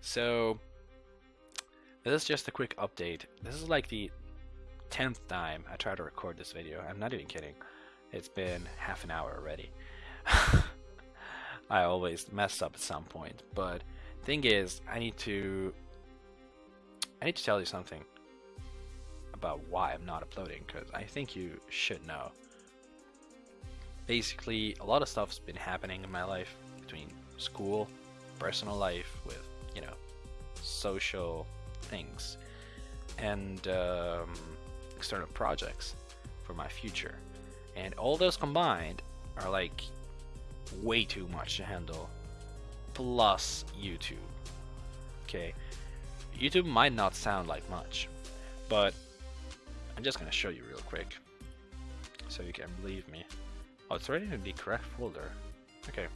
so this is just a quick update. This is like the 10th time I try to record this video. I'm not even kidding. It's been half an hour already. I always mess up at some point, but thing is, I need to I need to tell you something about why I'm not uploading because I think you should know. Basically, a lot of stuff's been happening in my life between school, personal life, with you know, social things, and um, external projects for my future. And all those combined are like way too much to handle. Plus YouTube. Okay. YouTube might not sound like much, but I'm just gonna show you real quick so you can believe me. Oh, it's already in the correct folder. Okay,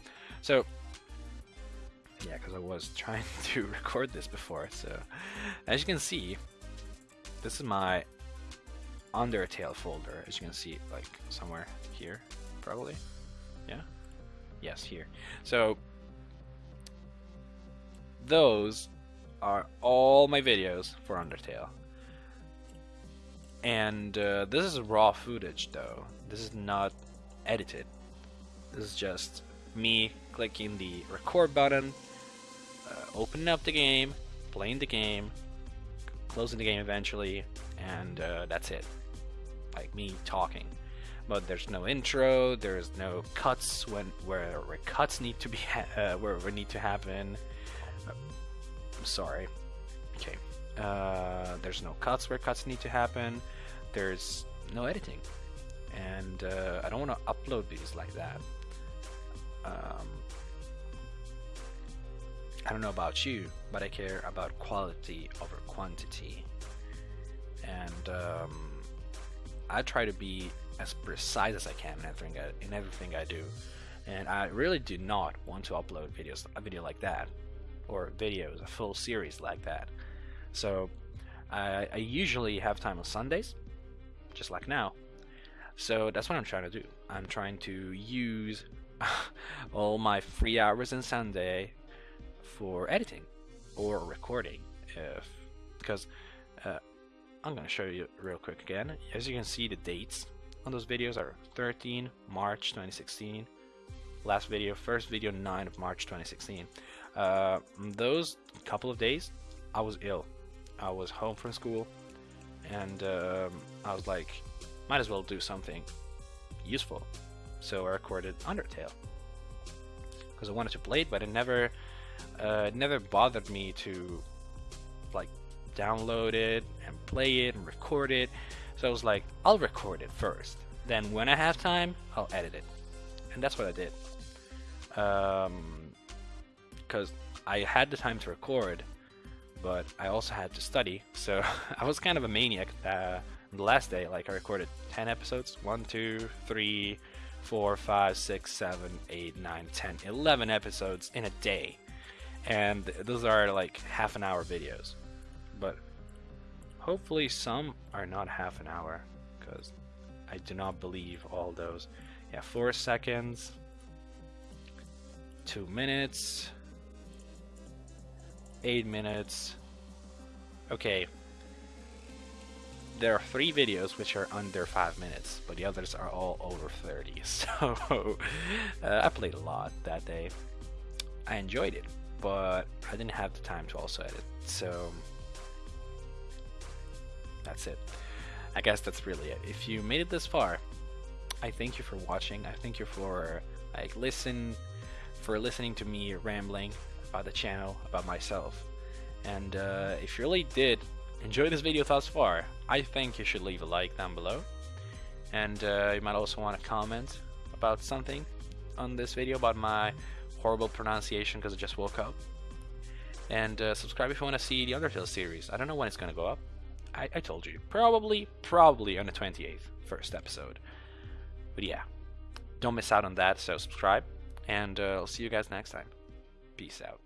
so yeah, because I was trying to record this before. So as you can see, this is my Undertale folder. As you can see, like somewhere here, probably. Yeah. Yes, here. So those are all my videos for Undertale. And uh, this is raw footage though. This is not edited. This is just me clicking the record button, opening up the game, playing the game, closing the game eventually, and uh, that's it. Like me talking. But there's no intro. There's no cuts when where, where cuts need to be uh, where, need to happen. I'm sorry. Okay. Uh, there's no cuts where cuts need to happen. There's no editing, and uh, I don't want to upload these like that. Um, I don't know about you, but I care about quality over quantity, and um, I try to be as precise as I can in everything I, in everything I do. And I really do not want to upload videos a video like that or videos, a full series like that. So I, I usually have time on Sundays, just like now. So that's what I'm trying to do. I'm trying to use all my free hours on Sunday for editing or recording, if because uh, I'm gonna show you real quick again. As you can see, the dates on those videos are 13 March 2016. Last video, first video, 9 of March 2016. Uh, those couple of days, I was ill. I was home from school, and um, I was like, might as well do something useful. So I recorded Undertale because I wanted to play it, but I never, uh, it never bothered me to like download it and play it and record it. So I was like, I'll record it first. Then when I have time, I'll edit it. And that's what I did. Because um, I had the time to record, but I also had to study. So I was kind of a maniac. Uh, the last day, like I recorded 10 episodes 1, 2, 3, 4, 5, 6, 7, 8, 9, 10, 11 episodes in a day. And those are like half an hour videos. But hopefully some are not half an hour because I do not believe all those. Yeah, 4 seconds, 2 minutes, 8 minutes. Okay. There are three videos which are under 5 minutes, but the others are all over 30. So uh, I played a lot that day. I enjoyed it, but I didn't have the time to also edit. So that's it. I guess that's really it. If you made it this far, I thank you for watching. I thank you for like listen for listening to me rambling about the channel, about myself. And uh, if you really did enjoy this video thus far, I think you should leave a like down below. And uh, you might also want to comment about something on this video about my horrible pronunciation because I just woke up. And uh, subscribe if you want to see the Undertale series. I don't know when it's going to go up. I, I told you. Probably, probably on the 28th, first episode. But yeah, don't miss out on that, so subscribe. And uh, I'll see you guys next time. Peace out.